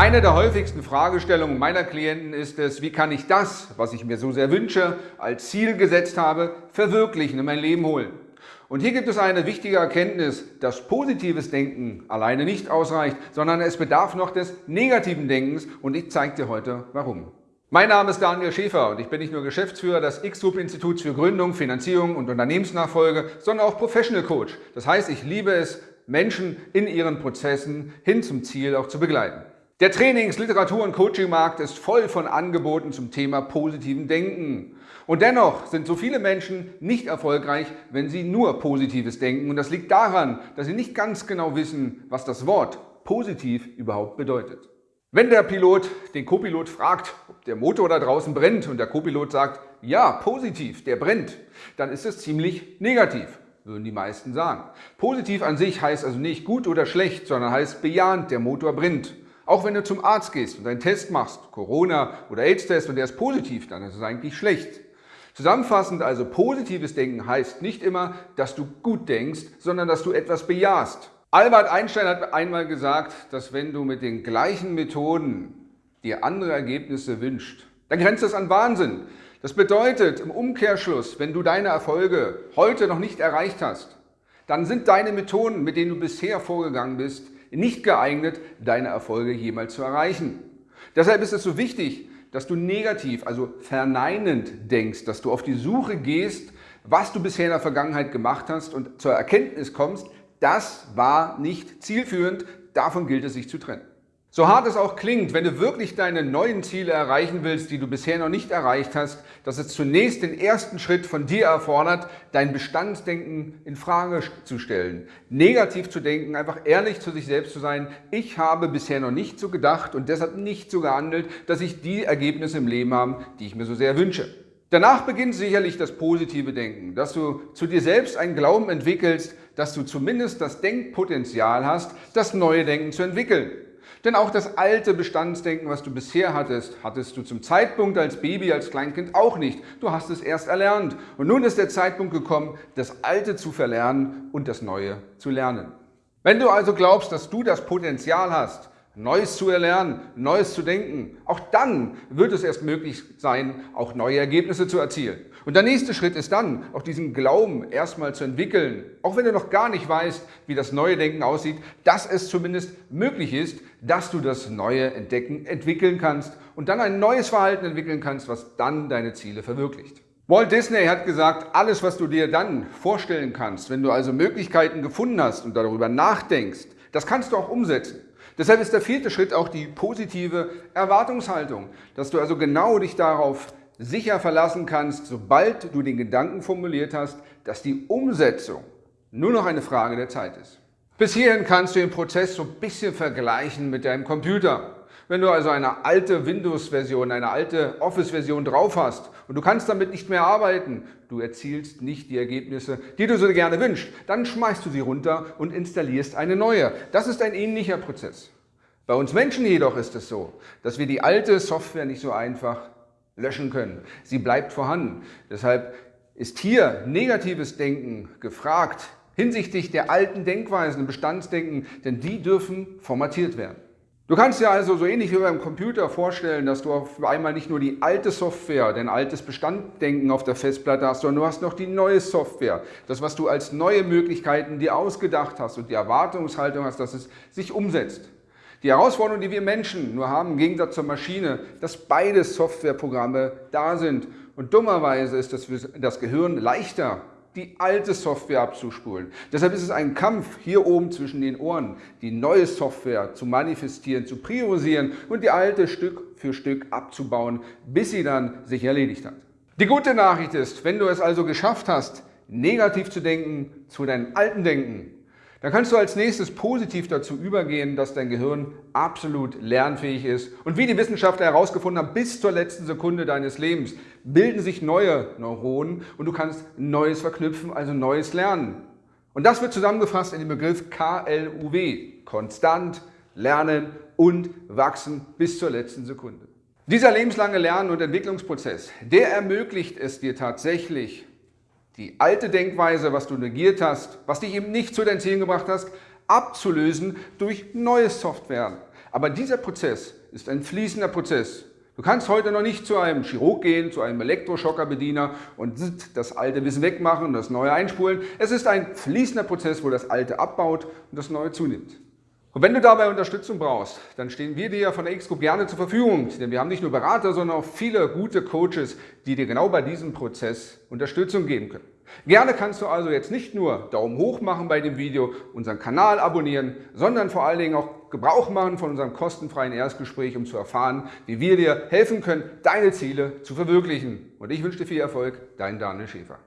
Eine der häufigsten Fragestellungen meiner Klienten ist es, wie kann ich das, was ich mir so sehr wünsche, als Ziel gesetzt habe, verwirklichen, in mein Leben holen. Und hier gibt es eine wichtige Erkenntnis, dass positives Denken alleine nicht ausreicht, sondern es bedarf noch des negativen Denkens und ich zeige dir heute warum. Mein Name ist Daniel Schäfer und ich bin nicht nur Geschäftsführer des X-Group-Instituts für Gründung, Finanzierung und Unternehmensnachfolge, sondern auch Professional Coach. Das heißt, ich liebe es, Menschen in ihren Prozessen hin zum Ziel auch zu begleiten. Der Trainings-, Literatur- und Coachingmarkt ist voll von Angeboten zum Thema positiven Denken. Und dennoch sind so viele Menschen nicht erfolgreich, wenn sie nur Positives denken. Und das liegt daran, dass sie nicht ganz genau wissen, was das Wort positiv überhaupt bedeutet. Wenn der Pilot den Copilot fragt, ob der Motor da draußen brennt und der Copilot sagt, ja, positiv, der brennt, dann ist es ziemlich negativ, würden die meisten sagen. Positiv an sich heißt also nicht gut oder schlecht, sondern heißt bejahend, der Motor brennt. Auch wenn du zum Arzt gehst und einen Test machst, Corona- oder AIDS-Test und der ist positiv, dann ist es eigentlich schlecht. Zusammenfassend also positives Denken heißt nicht immer, dass du gut denkst, sondern dass du etwas bejahst. Albert Einstein hat einmal gesagt, dass wenn du mit den gleichen Methoden dir andere Ergebnisse wünschst, dann grenzt das an Wahnsinn. Das bedeutet im Umkehrschluss, wenn du deine Erfolge heute noch nicht erreicht hast, dann sind deine Methoden, mit denen du bisher vorgegangen bist, nicht geeignet, deine Erfolge jemals zu erreichen. Deshalb ist es so wichtig, dass du negativ, also verneinend denkst, dass du auf die Suche gehst, was du bisher in der Vergangenheit gemacht hast und zur Erkenntnis kommst, das war nicht zielführend, davon gilt es sich zu trennen. So hart es auch klingt, wenn du wirklich deine neuen Ziele erreichen willst, die du bisher noch nicht erreicht hast, dass es zunächst den ersten Schritt von dir erfordert, dein Bestandsdenken in Frage zu stellen. Negativ zu denken, einfach ehrlich zu sich selbst zu sein. Ich habe bisher noch nicht so gedacht und deshalb nicht so gehandelt, dass ich die Ergebnisse im Leben habe, die ich mir so sehr wünsche. Danach beginnt sicherlich das positive Denken, dass du zu dir selbst einen Glauben entwickelst, dass du zumindest das Denkpotenzial hast, das neue Denken zu entwickeln. Denn auch das alte Bestandsdenken, was du bisher hattest, hattest du zum Zeitpunkt als Baby, als Kleinkind auch nicht. Du hast es erst erlernt. Und nun ist der Zeitpunkt gekommen, das Alte zu verlernen und das Neue zu lernen. Wenn du also glaubst, dass du das Potenzial hast, Neues zu erlernen, Neues zu denken. Auch dann wird es erst möglich sein, auch neue Ergebnisse zu erzielen. Und der nächste Schritt ist dann, auch diesen Glauben erstmal zu entwickeln, auch wenn du noch gar nicht weißt, wie das neue Denken aussieht, dass es zumindest möglich ist, dass du das Neue entdecken, entwickeln kannst und dann ein neues Verhalten entwickeln kannst, was dann deine Ziele verwirklicht. Walt Disney hat gesagt, alles, was du dir dann vorstellen kannst, wenn du also Möglichkeiten gefunden hast und darüber nachdenkst, das kannst du auch umsetzen. Deshalb ist der vierte Schritt auch die positive Erwartungshaltung, dass du also genau dich darauf sicher verlassen kannst, sobald du den Gedanken formuliert hast, dass die Umsetzung nur noch eine Frage der Zeit ist. Bis hierhin kannst du den Prozess so ein bisschen vergleichen mit deinem Computer. Wenn du also eine alte Windows-Version, eine alte Office-Version drauf hast und du kannst damit nicht mehr arbeiten, du erzielst nicht die Ergebnisse, die du so gerne wünschst, dann schmeißt du sie runter und installierst eine neue. Das ist ein ähnlicher Prozess. Bei uns Menschen jedoch ist es so, dass wir die alte Software nicht so einfach löschen können. Sie bleibt vorhanden. Deshalb ist hier negatives Denken gefragt hinsichtlich der alten Denkweisen, Bestandsdenken, denn die dürfen formatiert werden. Du kannst dir also so ähnlich wie beim Computer vorstellen, dass du auf einmal nicht nur die alte Software, dein altes Bestanddenken auf der Festplatte hast, sondern du hast noch die neue Software. Das, was du als neue Möglichkeiten dir ausgedacht hast und die Erwartungshaltung hast, dass es sich umsetzt. Die Herausforderung, die wir Menschen nur haben, im Gegensatz zur Maschine, dass beide Softwareprogramme da sind. Und dummerweise ist das, das Gehirn leichter die alte Software abzuspulen. Deshalb ist es ein Kampf hier oben zwischen den Ohren, die neue Software zu manifestieren, zu priorisieren und die alte Stück für Stück abzubauen, bis sie dann sich erledigt hat. Die gute Nachricht ist, wenn du es also geschafft hast, negativ zu denken, zu deinem alten Denken, dann kannst du als nächstes positiv dazu übergehen, dass dein Gehirn absolut lernfähig ist. Und wie die Wissenschaftler herausgefunden haben, bis zur letzten Sekunde deines Lebens bilden sich neue Neuronen und du kannst Neues verknüpfen, also Neues lernen. Und das wird zusammengefasst in den Begriff KLUW, konstant, lernen und wachsen bis zur letzten Sekunde. Dieser lebenslange Lern- und Entwicklungsprozess, der ermöglicht es dir tatsächlich, die alte Denkweise, was du negiert hast, was dich eben nicht zu deinen Zielen gebracht hast, abzulösen durch neue Software. Aber dieser Prozess ist ein fließender Prozess. Du kannst heute noch nicht zu einem Chirurg gehen, zu einem Elektroschockerbediener und das alte Wissen wegmachen und das neue einspulen. Es ist ein fließender Prozess, wo das alte abbaut und das neue zunimmt. Und wenn du dabei Unterstützung brauchst, dann stehen wir dir von der X-Group gerne zur Verfügung, denn wir haben nicht nur Berater, sondern auch viele gute Coaches, die dir genau bei diesem Prozess Unterstützung geben können. Gerne kannst du also jetzt nicht nur Daumen hoch machen bei dem Video, unseren Kanal abonnieren, sondern vor allen Dingen auch Gebrauch machen von unserem kostenfreien Erstgespräch, um zu erfahren, wie wir dir helfen können, deine Ziele zu verwirklichen. Und ich wünsche dir viel Erfolg, dein Daniel Schäfer.